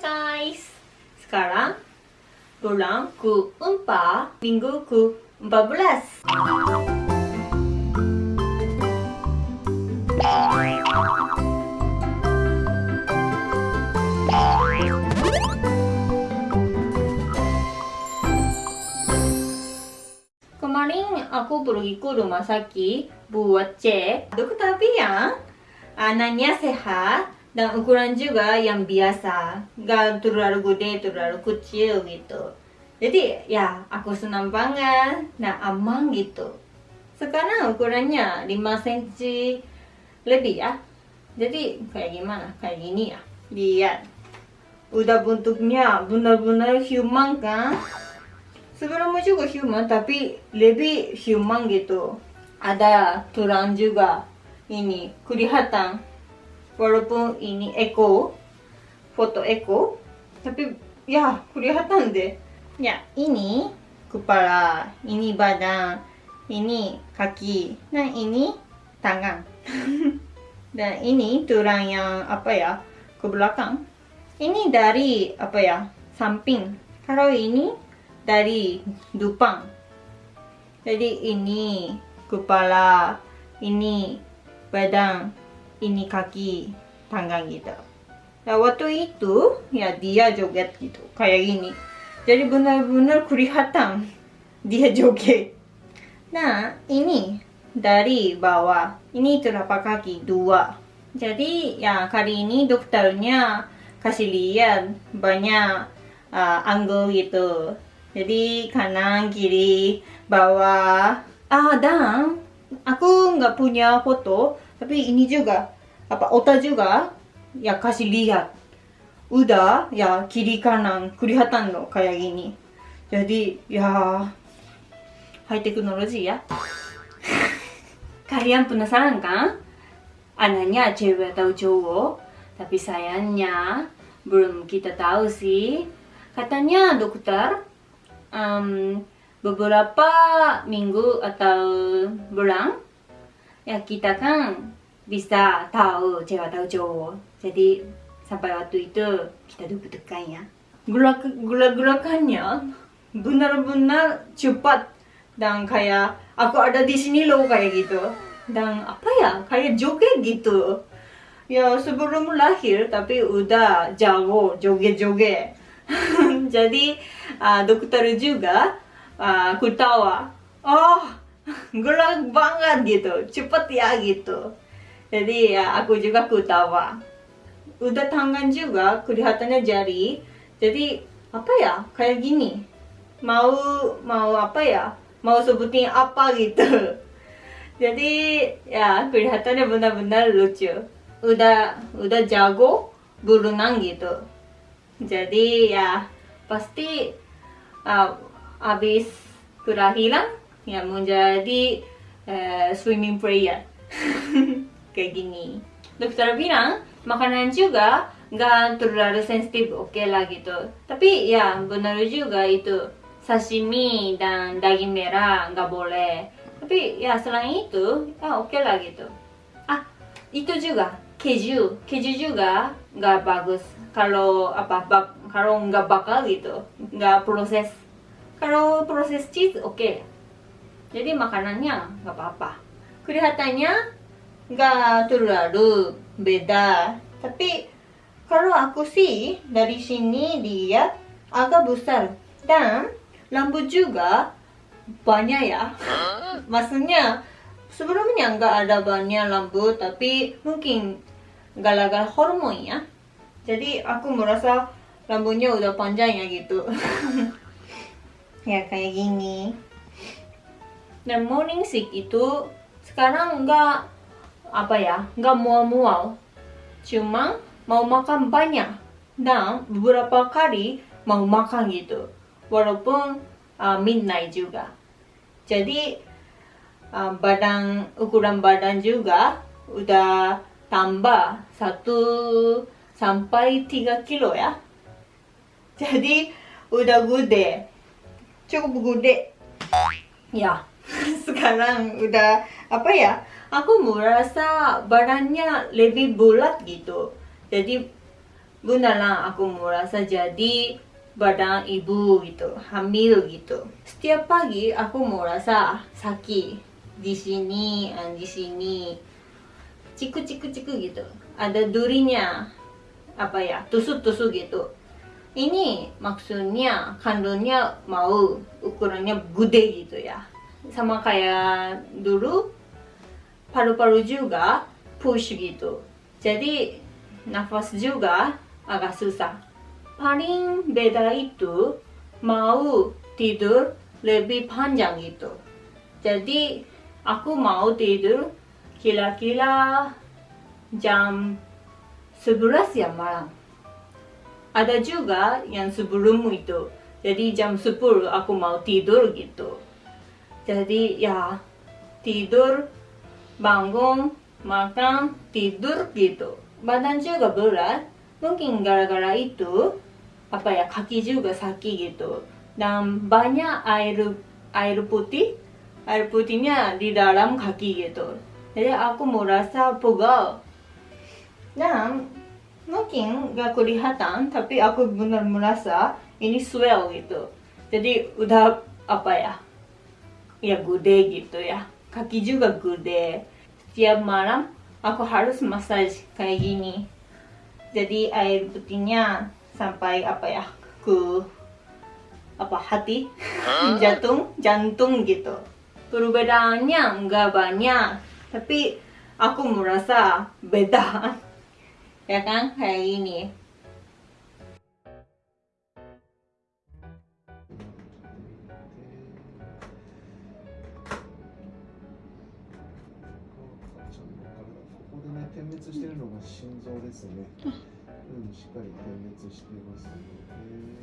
guys. Sekarang Bulan ke-4 Minggu ke-14 Kemarin aku pergi ke rumah sakit buat cek. Dokter bilang anaknya sehat dan ukuran juga yang biasa. Gak terlalu gede terlalu kecil gitu. Jadi ya aku senang banget nah aman gitu. Sekarang ukurannya 5 cm lebih ya. Jadi kayak gimana? Kayak gini ya. Lihat. Udah bentuknya benar-benar human kan? Sebelumnya juga human tapi lebih human gitu. Ada tulang juga. Ini kelihatan walaupun ini echo foto echo tapi ya kelihatan deh. Ya. Ini kepala ini badan ini kaki dan ini tangan. Dan ini tulang yang apa ya ke belakang. Ini dari apa ya samping. Kalau ini dari depan jadi ini kepala ini badan ini kaki tangan gitu nah waktu itu ya dia joget gitu kayak gini. Jadi benar-benar kelihatan dia joget. Nah ini dari bawah. Ini telapak kaki dua. Jadi ya kali ini dokternya kasih lihat banyak uh, angle gitu. Jadi kanan kiri bawah. Ah dan aku nggak punya foto tapi ini juga apa otak juga ya kasih lihat. Udah ya kiri kanan kelihatan loh kayak gini jadi ya high teknologi ya. Kalian penasaran kan? Anaknya cewek atau cowok? Tapi sayangnya belum kita tahu sih. Katanya dokter um, beberapa minggu atau bulan ya kita kan bisa tahu cewek atau cowok. Jadi sampai waktu itu kita deg-degan ya. Gula-gulakannya benar-benar cepat dan kayak aku ada di sini loh kayak gitu. Dan apa ya kayak joget gitu. Ya sebelum lahir tapi udah jago joget-joget. Jadi uh, dokter juga uh, oh gelap banget gitu cepet ya gitu. Jadi ya aku juga ketawa. Udah tangan juga kelihatannya jari. Jadi apa ya kayak gini. Mau mau apa ya mau sebutin apa gitu. Jadi ya kelihatannya benar-benar lucu. Udah udah jago berenang gitu. Jadi ya pasti uh, habis kelahiran yang menjadi uh, swimming player kayak gini. Dokter bilang makanan juga nggak terlalu sensitif oke okay lah gitu. Tapi ya benar juga itu. Sashimi dan daging merah nggak boleh. Tapi ya selain itu ya oke okay lah gitu. Ah itu juga keju. Keju juga nggak bagus. Kalau apa bak, kalau nggak bakal gitu nggak proses. Kalau proses cheese oke. okay jadi makanannya nggak apa-apa. Kelihatannya nggak terlalu beda. Tapi kalau aku sih dari sini dia agak besar. Dan rambut juga. Banyak ya. Maksudnya sebelumnya nggak ada banyak rambut tapi mungkin gara-gara hormon ya. Jadi aku merasa rambutnya udah panjang ya gitu. Ya kayak gini dan morning sick itu sekarang nggak apa ya nggak mual-mual. Cuma mau makan banyak dan beberapa kali mau makan gitu. Walaupun uh, midnight juga. Jadi uh, badan ukuran badan juga udah tambah satu sampai 3 kilo ya. Jadi udah gede. Cukup gede. Ya sekarang udah apa ya aku merasa badannya lebih bulat gitu jadi beneran aku merasa jadi badan ibu gitu, hamil gitu. Setiap pagi aku merasa sakit di sini, eh, di sini, ciku ciku ciku gitu. Ada durinya, apa ya, tusuk-tusuk gitu. Ini maksudnya kandungnya mau ukurannya gede gitu ya. Sama kayak dulu paru-paru juga push gitu. Jadi nafas juga agak susah. Paling beda itu mau tidur lebih panjang gitu. Jadi aku mau tidur kira-kira jam 11 ya malam. Ada juga yang sebelum itu. Jadi jam 10 aku mau tidur gitu. Jadi ya tidur, bangun, makan, tidur gitu. Badan juga berat. Mungkin gara-gara itu apa ya kaki juga sakit gitu. Dan banyak air air putih, air putihnya di dalam kaki gitu. Jadi aku merasa pegal. Dan mungkin gak kelihatan tapi aku benar merasa ini swell gitu jadi udah apa ya ya gede gitu ya. Kaki juga gede setiap malam aku harus massage kayak gini. Jadi air putihnya sampai apa ya ke apa hati? Jantung jantung gitu. Perbedaannya nggak banyak. Tapi aku merasa beda ya kan? Kayak gini 滅してるのが心臓ですね。うん、しっかり点滅していますので、